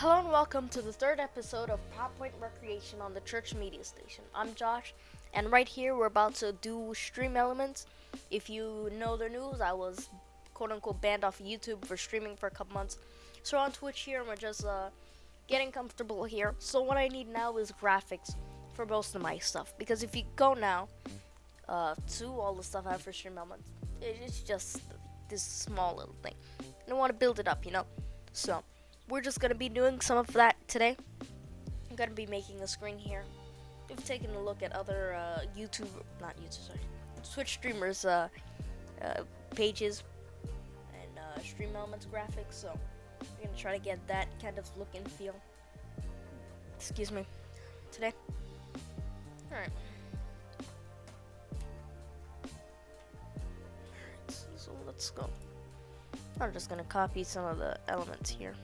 Hello and welcome to the third episode of PowerPoint Recreation on the Church Media Station. I'm Josh, and right here we're about to do stream elements. If you know the news, I was quote unquote banned off YouTube for streaming for a couple months. So we're on Twitch here, and we're just uh, getting comfortable here. So what I need now is graphics for most of my stuff. Because if you go now uh, to all the stuff I have for stream elements, it's just this small little thing. And I want to build it up, you know? So we're just going to be doing some of that today. I'm going to be making a screen here. We've taken a look at other uh, YouTube, not YouTube, sorry, Twitch streamers' uh, uh, pages and uh, Stream Elements graphics, so we're going to try to get that kind of look and feel. Excuse me. Today. Alright. So, so let's go. I'm just to copy some of the elements here.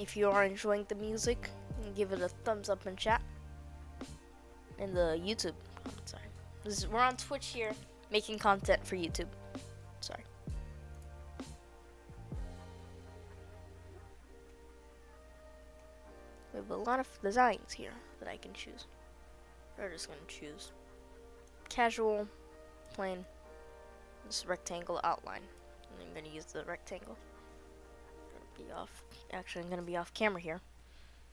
If you are enjoying the music, give it a thumbs up in chat. In the YouTube. Oh, sorry. Is, we're on Twitch here making content for YouTube. Sorry. We have a lot of designs here that I can choose. We're just gonna choose casual, plain, this rectangle outline. And I'm gonna use the rectangle be off. Actually, I'm gonna be off camera here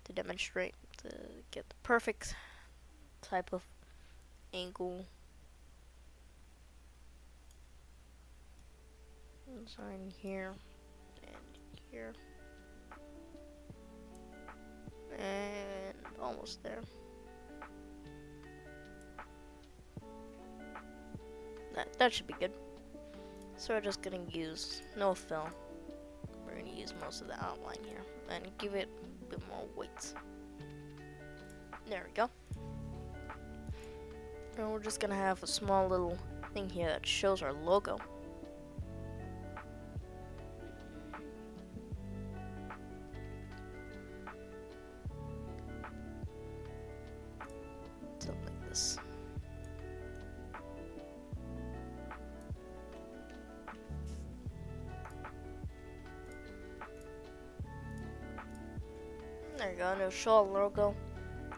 to demonstrate to get the perfect type of angle. Design here and here and almost there. That that should be good. So we're just gonna use no fill going to use most of the outline here and give it a bit more weight. There we go. And we're just to have a small little thing here that shows our logo. There you go, and it'll show a logo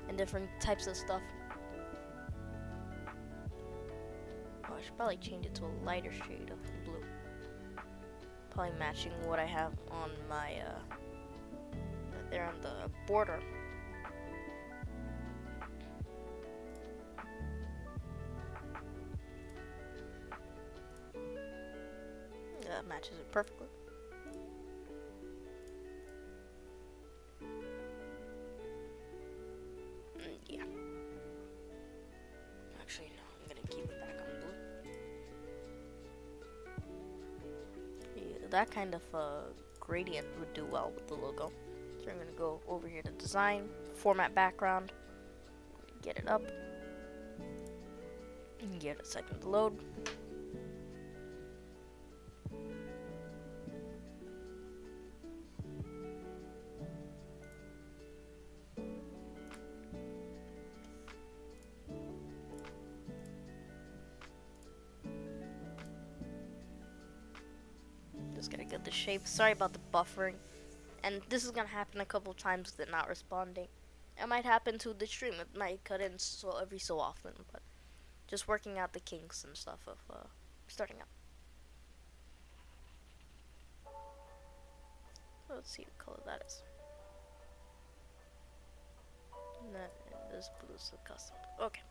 and different types of stuff. Oh, I should probably change it to a lighter shade of blue. Probably matching what I have on my, uh, right there on the border. That matches it perfectly. That kind of uh, gradient would do well with the logo. So I'm going to go over here to design, format background, get it up, and get a second to load. Shape. Sorry about the buffering. And this is gonna happen a couple times with it not responding. It might happen to the stream. It might cut in so every so often, but just working out the kinks and stuff of uh, starting up. Let's see what color that is. That this blue is a custom. Okay.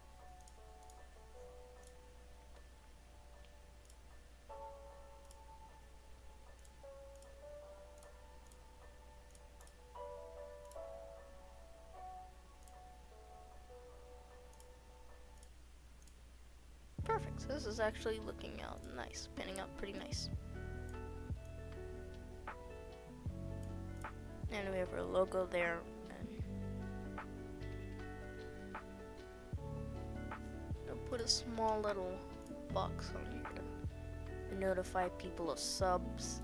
Perfect. So this is actually looking out nice, pinning out pretty nice. And we have our logo there. I'll put a small little box on here to notify people of subs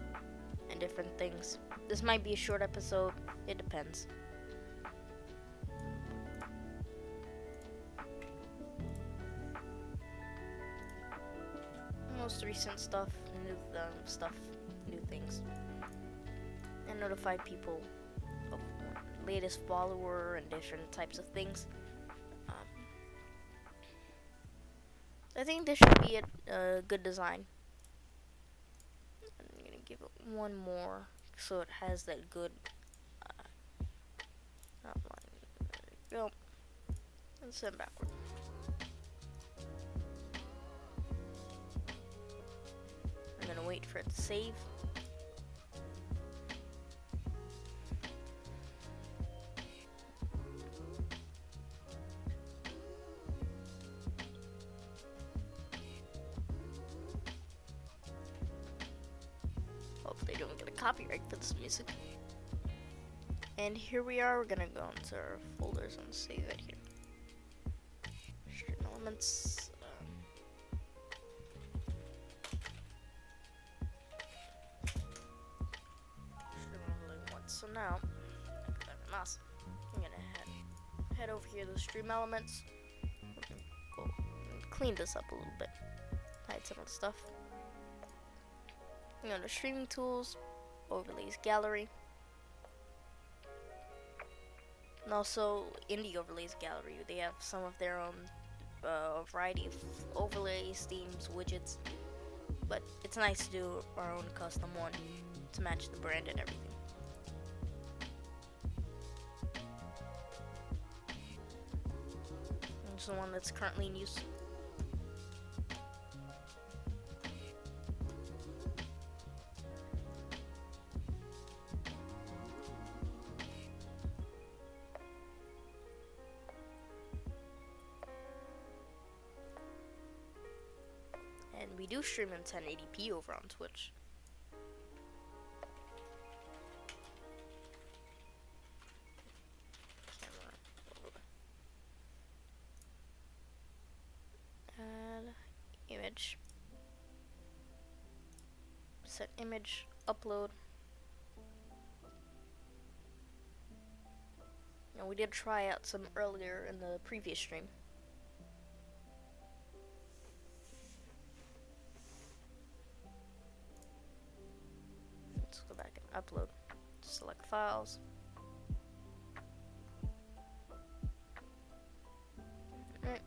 and different things. This might be a short episode, it depends. Most recent stuff, new um, stuff, new things and notify people of latest follower and different types of things. Um, I think this should be a, a good design. I'm gonna give it one more so it has that good uh, outline. There we go. And send backward. Wait for it to save. Hopefully they don't get a copyright for this music. And here we are, we're gonna go into our folders and save it here. Elements. Now, clever. I'm gonna head head over here to the stream elements. Clean this up a little bit. Hide some of the stuff. You know, the streaming tools, overlays gallery. And also in the overlays gallery, they have some of their own uh, variety of overlays, themes, widgets. But it's nice to do our own custom one to match the brand and everything. The one that's currently in use. And we do stream in 1080p over on Twitch. Image. Set image, upload. Now we did try out some earlier in the previous stream. Let's go back and upload. Select files. Alright,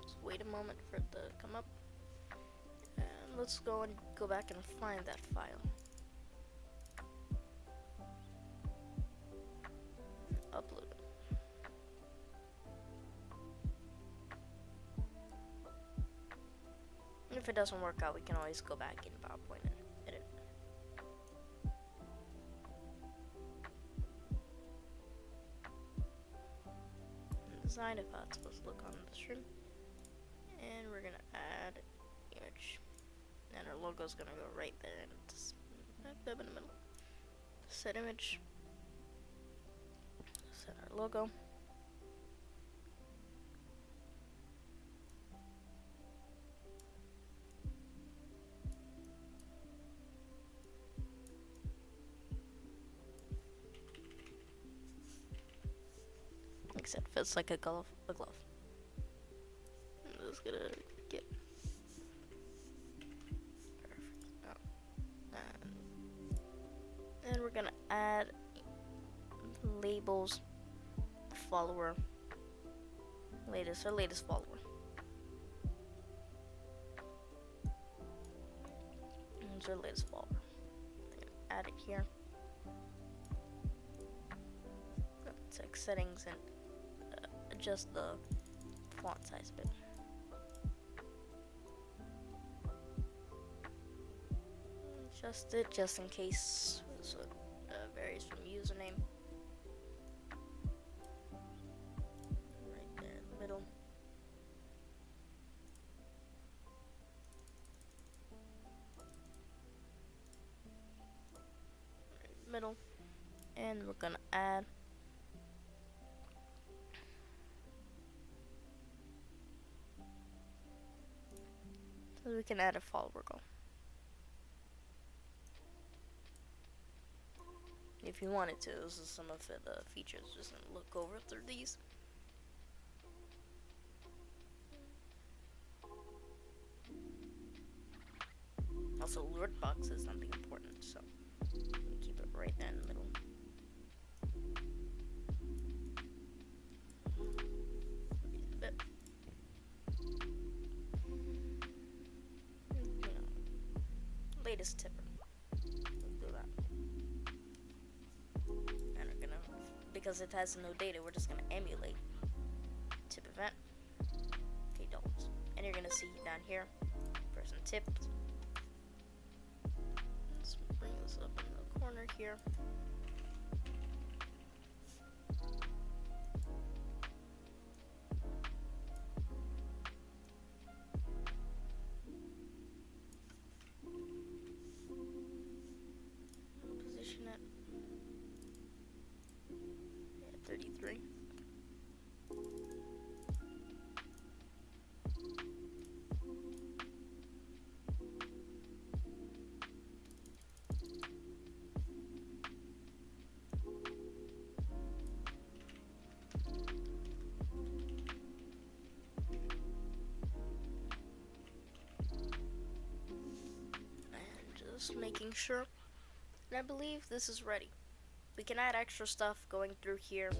let's wait a moment for it to come up. Let's go and go back and find that file. Upload. If it doesn't work out, we can always go back in PowerPoint and edit. design if that's supposed to look on the stream. And we're gonna add image. And our logo's gonna go right there and it's in the middle. Set image. Set our logo. Except fits like a glove. A glove. I'm just gonna get gonna add labels, follower, latest or latest follower. Here's our latest follower. Add it here. Check settings and uh, adjust the font size a bit. Adjust it just in case so varies from username. Right there in the middle. Right middle. And we're gonna add So we can add a follower goal. if you wanted to. This is some of the features. Just look over through these. Also, alert box is something important, so we keep it right in the middle. Latest tip because it has no data, we're just gonna emulate tip event. Okay, dollars. And you're gonna see down here, person tipped. Let's bring this up in the corner here. Just making sure. And I believe this is ready. We can add extra stuff going through here.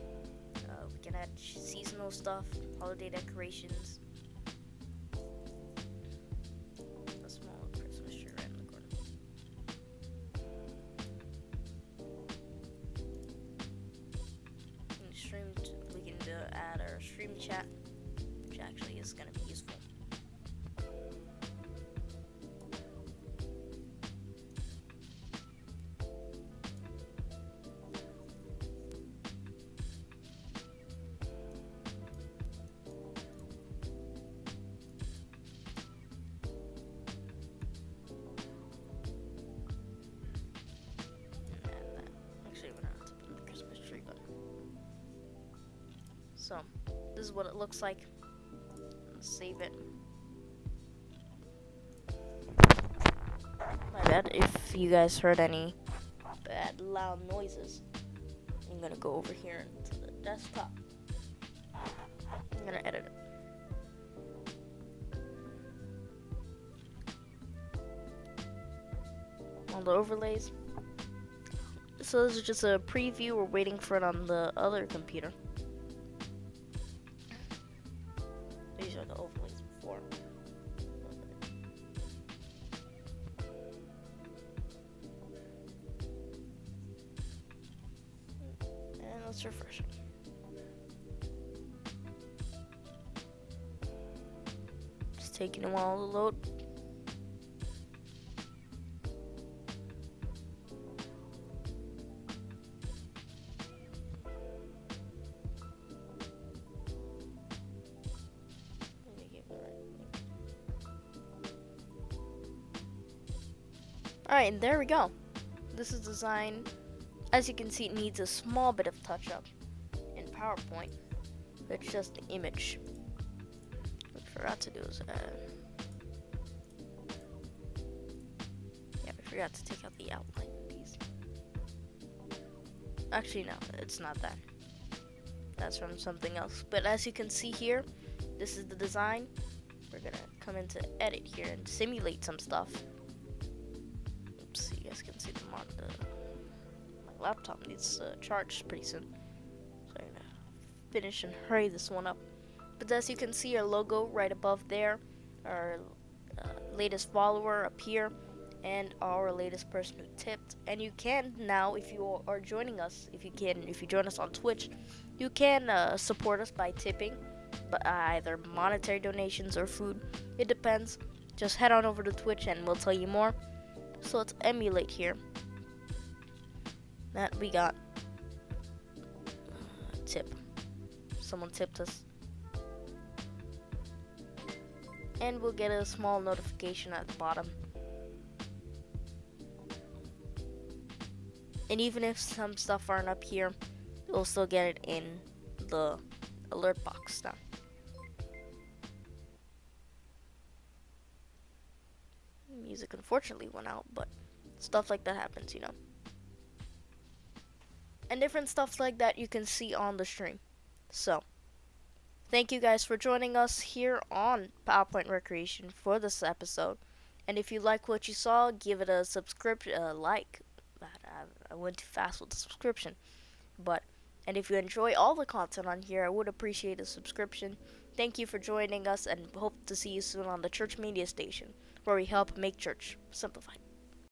Uh, we can add seasonal stuff, holiday decorations. A small Christmas tree right in the corner. We can add our stream chat, which actually is going to be useful. This is what it looks like. Let's save it. My bad if you guys heard any bad loud noises. I'm gonna go over here to the desktop. I'm gonna edit it. All the overlays. So this is just a preview. We're waiting for it on the other computer. Taking a while to load. Alright, and there we go. This is design. As you can see, it needs a small bit of touch up in PowerPoint. It's just the image. Forgot to do is add. Yeah, I forgot to take out the outline. Actually, no, it's not that. That's from something else. But as you can see here, this is the design. We're gonna come into edit here and simulate some stuff. Oops, you guys can see the mon the my laptop needs to charge pretty soon. So I'm gonna finish and hurry this one up. But as you can see our logo right above there, our uh, latest follower up here, and our latest person who tipped. And you can now, if you are joining us, if you can, if you join us on Twitch, you can uh, support us by tipping, but uh, either monetary donations or food. It depends. Just head on over to Twitch and we'll tell you more. So let's emulate here. That we got uh, tip. Someone tipped us. And we'll get a small notification at the bottom. And even if some stuff aren't up here, we'll still get it in the alert box now. Music unfortunately went out, but stuff like that happens, you know. And different stuff like that you can see on the stream. So, thank you guys for joining us here on PowerPoint Recreation for this episode. And if you like what you saw, give it a subscription, uh, like. I, I went too fast with the subscription, but and if you enjoy all the content on here, I would appreciate a subscription. Thank you for joining us, and hope to see you soon on the Church Media Station, where we help make church simplified.